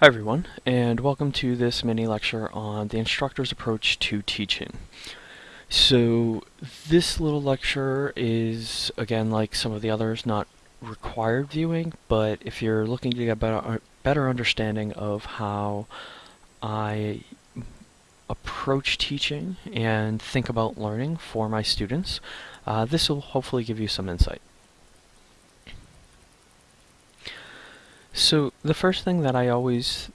Hi everyone, and welcome to this mini lecture on the instructor's approach to teaching. So this little lecture is, again, like some of the others, not required viewing, but if you're looking to get a better, better understanding of how I approach teaching and think about learning for my students, uh, this will hopefully give you some insight. So the first thing that I always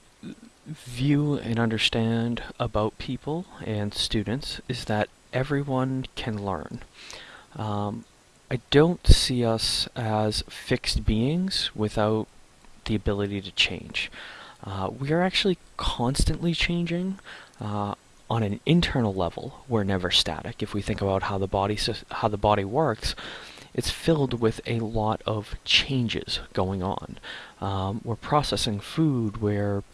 view and understand about people and students is that everyone can learn. Um, I don't see us as fixed beings without the ability to change. Uh, we are actually constantly changing. Uh, on an internal level, we're never static. If we think about how the body how the body works, it's filled with a lot of changes going on. Um, we're processing food where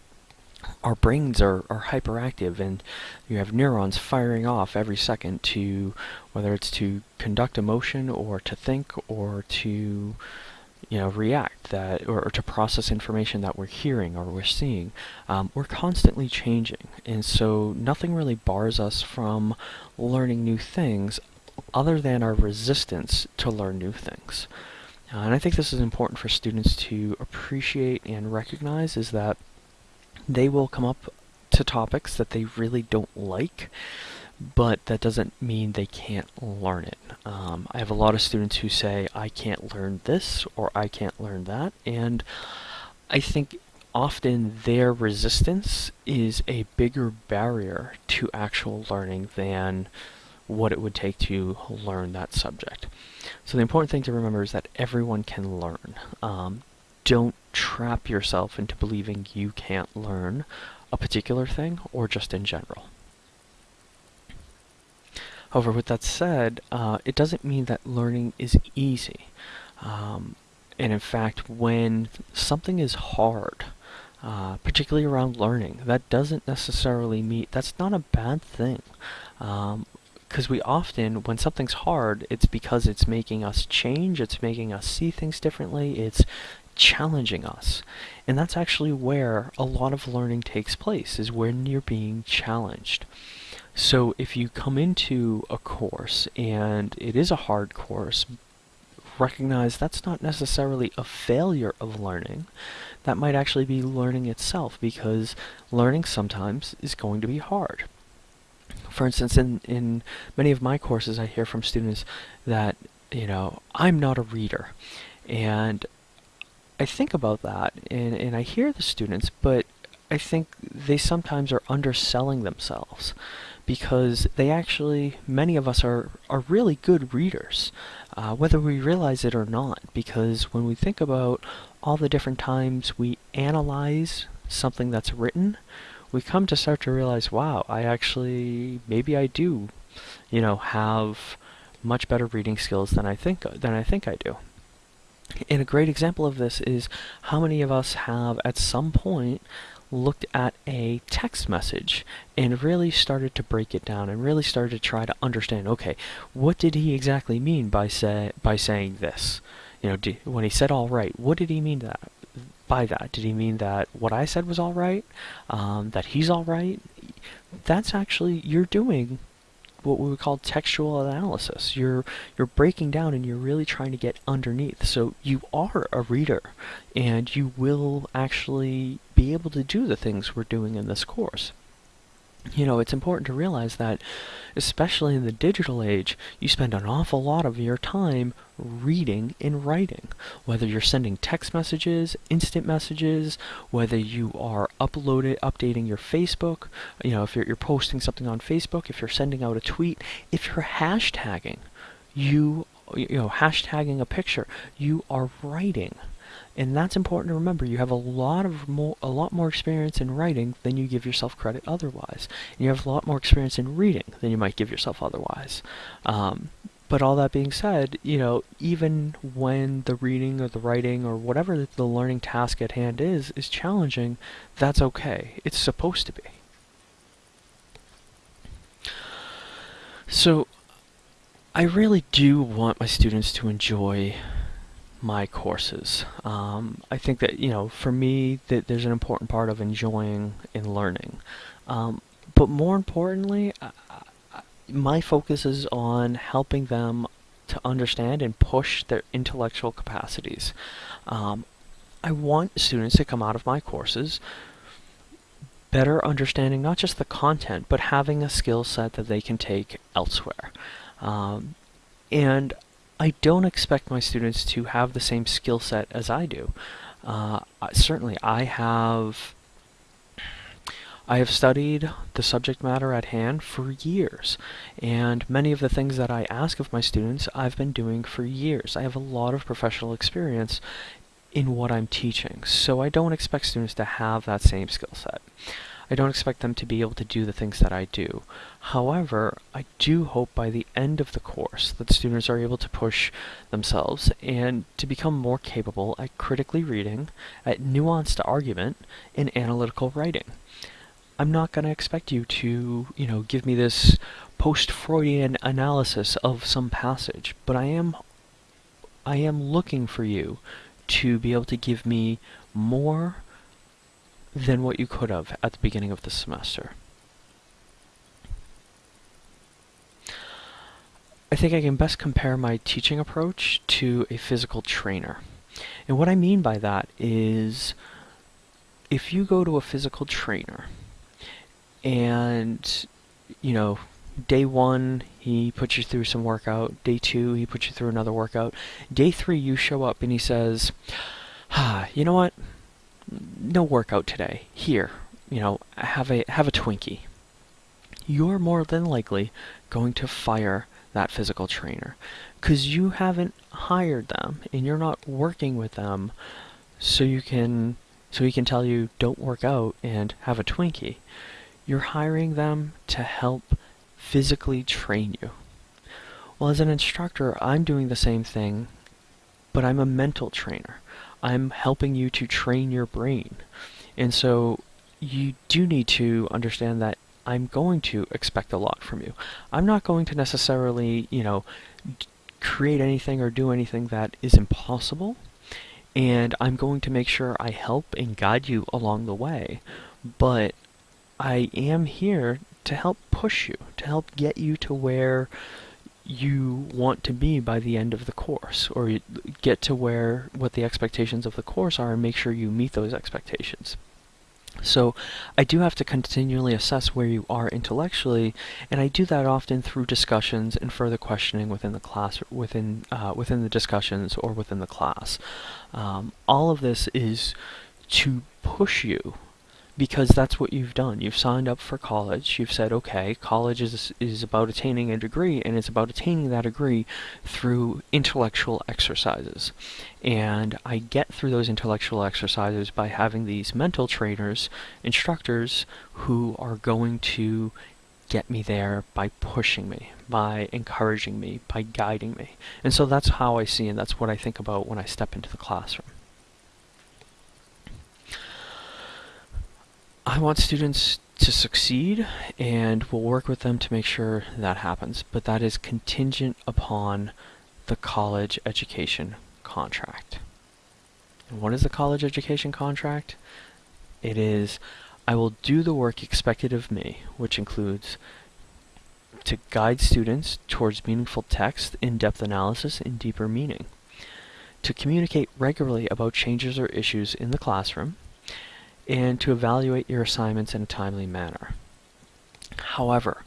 our brains are, are hyperactive and you have neurons firing off every second to whether it's to conduct emotion or to think or to you know react that or, or to process information that we're hearing or we're seeing um, we're constantly changing and so nothing really bars us from learning new things other than our resistance to learn new things. Uh, and I think this is important for students to appreciate and recognize is that they will come up to topics that they really don't like, but that doesn't mean they can't learn it. Um, I have a lot of students who say, I can't learn this or I can't learn that, and I think often their resistance is a bigger barrier to actual learning than what it would take to learn that subject. So the important thing to remember is that everyone can learn. Um, don't trap yourself into believing you can't learn a particular thing or just in general. However, with that said, uh, it doesn't mean that learning is easy. Um, and in fact, when something is hard, uh, particularly around learning, that doesn't necessarily mean that's not a bad thing. Um, because we often, when something's hard, it's because it's making us change, it's making us see things differently, it's challenging us. And that's actually where a lot of learning takes place, is when you're being challenged. So if you come into a course and it is a hard course, recognize that's not necessarily a failure of learning. That might actually be learning itself because learning sometimes is going to be hard. For instance, in, in many of my courses, I hear from students that, you know, I'm not a reader. And I think about that and, and I hear the students, but I think they sometimes are underselling themselves because they actually, many of us are, are really good readers, uh, whether we realize it or not, because when we think about all the different times we analyze something that's written, we come to start to realize, wow, I actually, maybe I do, you know, have much better reading skills than I think than I think I do. And a great example of this is how many of us have at some point looked at a text message and really started to break it down and really started to try to understand okay what did he exactly mean by say by saying this you know did, when he said all right what did he mean that by that? Did he mean that what I said was all right? Um, that he's all right? That's actually, you're doing what we would call textual analysis. You're you're breaking down and you're really trying to get underneath. So you are a reader and you will actually be able to do the things we're doing in this course you know, it's important to realize that, especially in the digital age, you spend an awful lot of your time reading and writing. Whether you're sending text messages, instant messages, whether you are uploading, updating your Facebook, you know, if you're, you're posting something on Facebook, if you're sending out a tweet, if you're hashtagging, you, you know, hashtagging a picture, you are writing. And that's important to remember. You have a lot of more, a lot more experience in writing than you give yourself credit otherwise. And you have a lot more experience in reading than you might give yourself otherwise. Um, but all that being said, you know, even when the reading or the writing or whatever the learning task at hand is, is challenging, that's okay. It's supposed to be. So, I really do want my students to enjoy my courses. Um, I think that you know, for me, that there's an important part of enjoying and learning. Um, but more importantly, I, I, my focus is on helping them to understand and push their intellectual capacities. Um, I want students to come out of my courses better understanding not just the content, but having a skill set that they can take elsewhere. Um, and I don't expect my students to have the same skill set as I do. Uh, certainly, I have I have studied the subject matter at hand for years, and many of the things that I ask of my students I've been doing for years. I have a lot of professional experience in what I'm teaching, so I don't expect students to have that same skill set. I don't expect them to be able to do the things that I do. However, I do hope by the end of the course that students are able to push themselves and to become more capable at critically reading, at nuanced argument, and analytical writing. I'm not going to expect you to, you know, give me this post-Freudian analysis of some passage, but I am I am looking for you to be able to give me more than what you could have at the beginning of the semester. I think I can best compare my teaching approach to a physical trainer. And what I mean by that is if you go to a physical trainer and you know day one he puts you through some workout day two he puts you through another workout day three you show up and he says ah you know what no workout today here you know have a have a twinkie you're more than likely going to fire that physical trainer because you haven't hired them and you're not working with them so you can so he can tell you don't work out and have a twinkie you're hiring them to help physically train you. Well, as an instructor, I'm doing the same thing, but I'm a mental trainer. I'm helping you to train your brain. And so you do need to understand that I'm going to expect a lot from you. I'm not going to necessarily, you know, create anything or do anything that is impossible. And I'm going to make sure I help and guide you along the way. But I am here to help push you, to help get you to where you want to be by the end of the course, or get to where what the expectations of the course are and make sure you meet those expectations. So I do have to continually assess where you are intellectually, and I do that often through discussions and further questioning within the class, within uh, within the discussions or within the class. Um, all of this is to push you because that's what you've done. You've signed up for college. You've said, okay, college is, is about attaining a degree, and it's about attaining that degree through intellectual exercises. And I get through those intellectual exercises by having these mental trainers, instructors, who are going to get me there by pushing me, by encouraging me, by guiding me. And so that's how I see and that's what I think about when I step into the classroom. I want students to succeed and we'll work with them to make sure that happens, but that is contingent upon the college education contract. And what is the college education contract? It is, I will do the work expected of me, which includes to guide students towards meaningful text, in-depth analysis, and deeper meaning. To communicate regularly about changes or issues in the classroom, and to evaluate your assignments in a timely manner. However,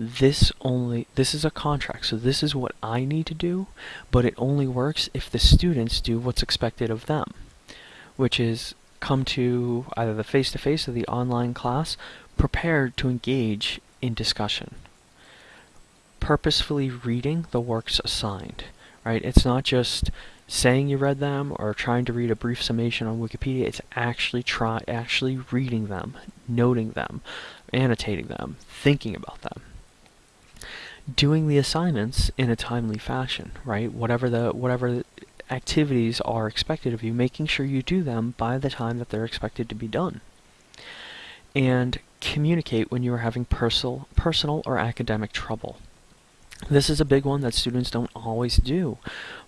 this only this is a contract so this is what I need to do but it only works if the students do what's expected of them which is come to either the face-to-face -face or the online class prepared to engage in discussion purposefully reading the works assigned right it's not just saying you read them or trying to read a brief summation on Wikipedia. It's actually try actually reading them, noting them, annotating them, thinking about them. Doing the assignments in a timely fashion, right? Whatever the whatever activities are expected of you, making sure you do them by the time that they're expected to be done. And communicate when you are having personal personal or academic trouble. This is a big one that students don't always do,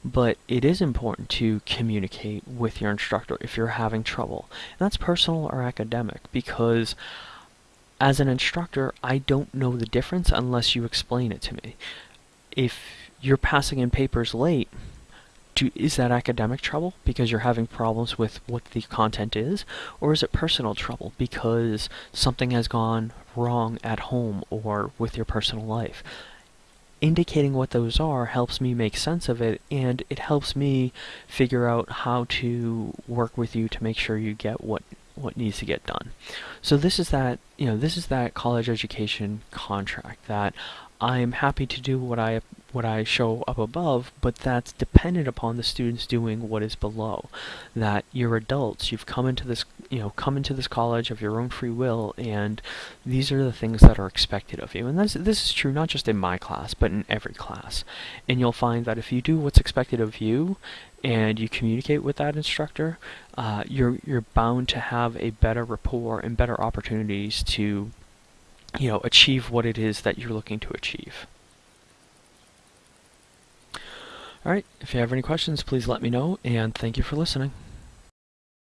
but it is important to communicate with your instructor if you're having trouble. And that's personal or academic because as an instructor, I don't know the difference unless you explain it to me. If you're passing in papers late, do, is that academic trouble because you're having problems with what the content is? Or is it personal trouble because something has gone wrong at home or with your personal life? Indicating what those are helps me make sense of it and it helps me figure out how to work with you to make sure you get what what needs to get done. So this is that, you know, this is that college education contract that I'm happy to do what I what I show up above, but that's dependent upon the students doing what is below. That you're adults, you've come into this, you know, come into this college of your own free will, and these are the things that are expected of you. And this this is true not just in my class, but in every class. And you'll find that if you do what's expected of you, and you communicate with that instructor, uh, you're you're bound to have a better rapport and better opportunities to, you know, achieve what it is that you're looking to achieve. Alright, if you have any questions, please let me know, and thank you for listening.